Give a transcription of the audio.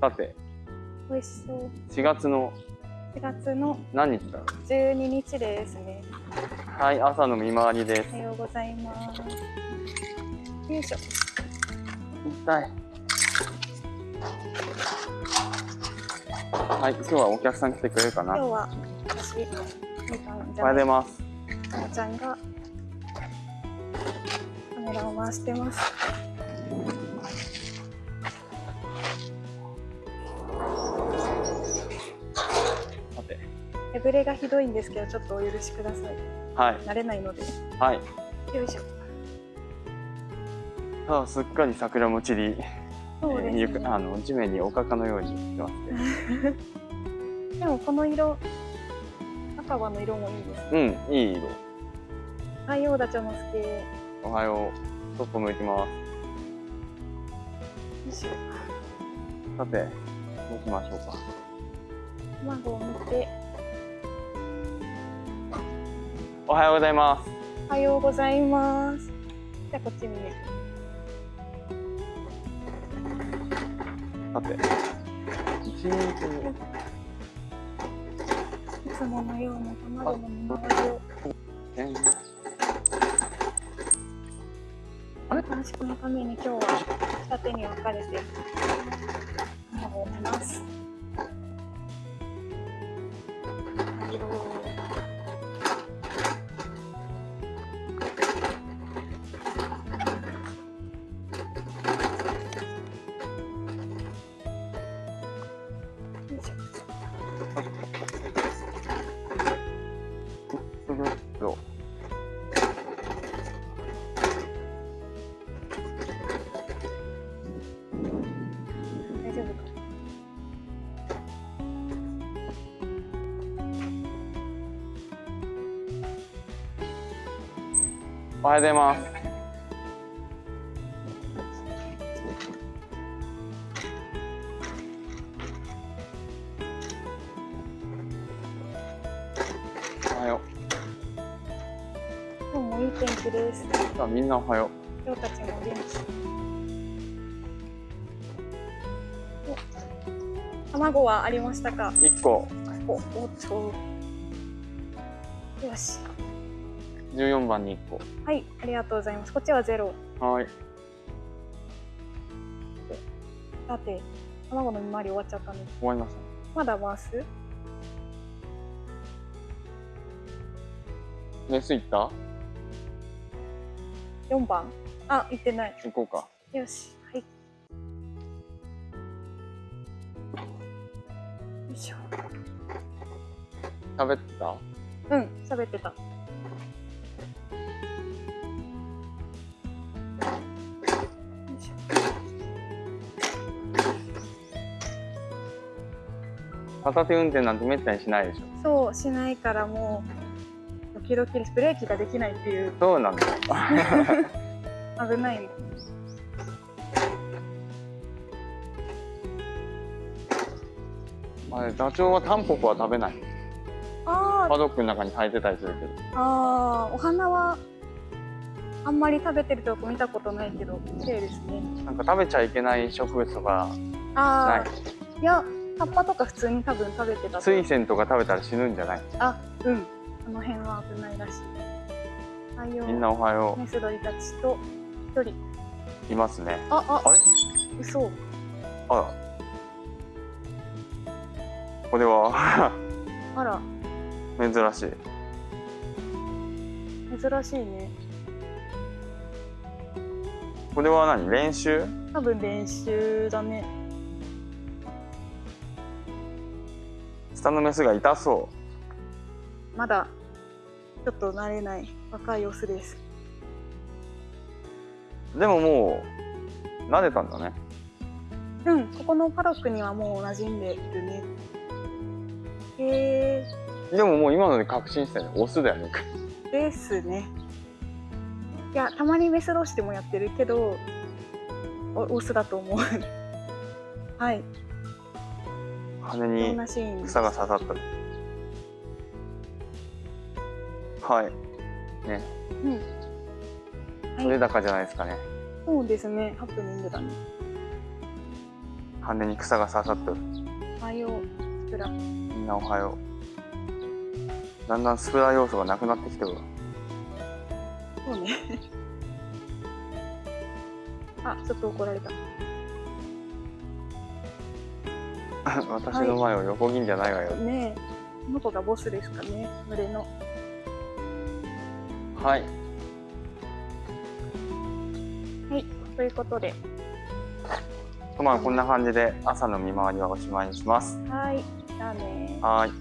さて美味しそう。4月の4月の何日だろ12日ですね。うはい朝の見回りですおはようございます。よいしょ。痛いはい今日はお客さん来てくれるかな？今日は私、みかんじおはようございますおちゃんがカメラを回してます。手ぶれがひどいんですけど、ちょっとお許しください。はい慣れないので。はいよいしょ。さあすっかり桜も散り、そうですえー。あの地面におかかのようにしてますね でもこの色、赤羽の色もいいです。うんいい色太陽ダチョウのすけ。よおはようそっぽ向いてますいしょ。さてどうしましょうか卵を見て。おはようございますおはようございます。じゃあこっち見る。さて一日にいつものような卵の見回りを。えー短縮のために今日は二手に分かれて卵を見ます。おはようございますおはよ今日もいい天気です。うさあみんなおはよ今日たちも元気。お卵はありましたか？う1個お、おっと。よし。14番に1個はい、ありがとうございます。こっちはゼロ。はいさて、卵の見回り終わっちゃったので、終わりましたねまだ回す？メス行った？四番。あ、行ってない。行こうかよし。はい。よいしょ。食べてた？うん、喋ってた。片手運転なんてめったにしないでしょ。ょそうしないからもうドキドキですブレーキができないっていう。そうなんだ。よ 危ないのあれダチョウはタンポポは食べない。あパドックの中に生えてたりするけど。ーあー。お花はあんまり食べてるとこ見たことないけど綺麗ですね。なんか食べちゃいけない植物とかああない？いや葉っぱとか普通に多分食べてたと水仙とか食べたら死ぬんじゃない？あうん。この辺は危ないらしい。太陽みんなおはよメス鳥たちと一人。ういますね。ああ。あれ？嘘。あら。これは？あら。珍しい。珍しいね。これは何？練習？多分練習だね下のメスが痛そまだちょっと慣れない。若いオスです。うでももう慣れたんだね。うんここのパドックにはもう馴染んでるね。へえでももう今ので確信したよね。オスだよね。ですね。いやたまにメス同士でもやってるけどおオスだと思う。はい羽に草が刺さった。はい。ね。うん。はい。取れ高じゃないですかね。そうですね。ハプニングだね。羽に草が刺さっとるおはようスプラ。みんなおはよう。だんだんスプラ要素がなくなってきてるわ。そうね。あちょっと怒られた 私の前を横切んじゃないわよ。ねえ。この子がボスですかね。群れの。はい。はい。ということで。まあこんな感じで朝の見回りはおしまいにします。はい。じゃあねはい